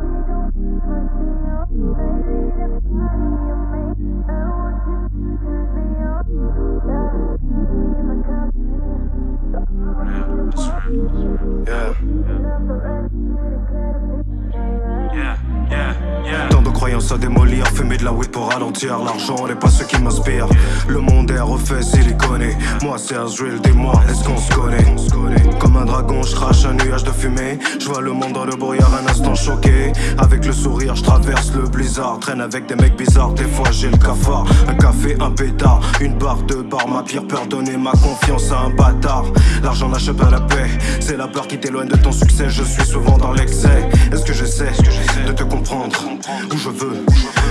don't you hurt me, oh. À démolir, fumer de la weed pour ralentir L'argent n'est pas ce qui m'inspire Le monde est refait siliconé Moi c'est Azrael, dis-moi, est-ce qu'on se connaît? Comme un dragon, je crache un nuage de fumée. Je vois le monde dans le brouillard, un instant choqué. Avec le sourire, je traverse le blizzard. Traîne avec des mecs bizarres, des fois j'ai le cafard. Un café, un pétard, une barre de bar. Ma pire peur, donner ma confiance à un bâtard. L'argent n'achète pas la paix. C'est la peur qui t'éloigne de ton succès. Je suis souvent dans l'excès. Est-ce que j'essaie de te comprendre? Où je veux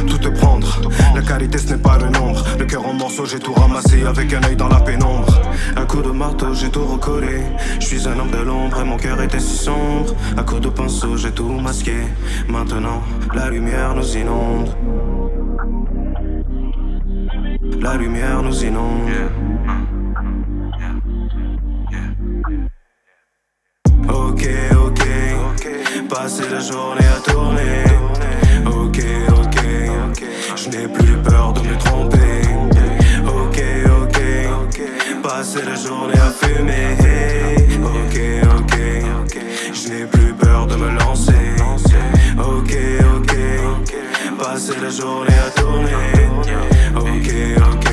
tout te prendre. La qualité ce n'est pas le nombre. Le cœur en morceaux j'ai tout ramassé avec un œil dans la pénombre. Un coup de marteau j'ai tout recollé. Je suis un homme de l'ombre et mon cœur était si sombre. Un coup de pinceau j'ai tout masqué. Maintenant la lumière nous inonde. La lumière nous inonde. Ok, ok, passer la journée à tourner passer la journée à fumer. Ok, ok, je n'ai plus peur de me lancer. Ok, ok, passer la journée à tourner. Ok, ok,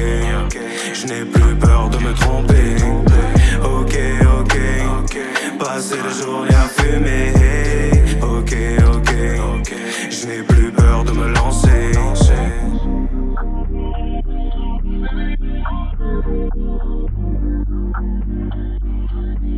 je n'ai plus peur de me tromper. Ok, ok, passer la journée à fumer. Ok, ok, je n'ai plus peur de me lancer. Thank you. Thank you.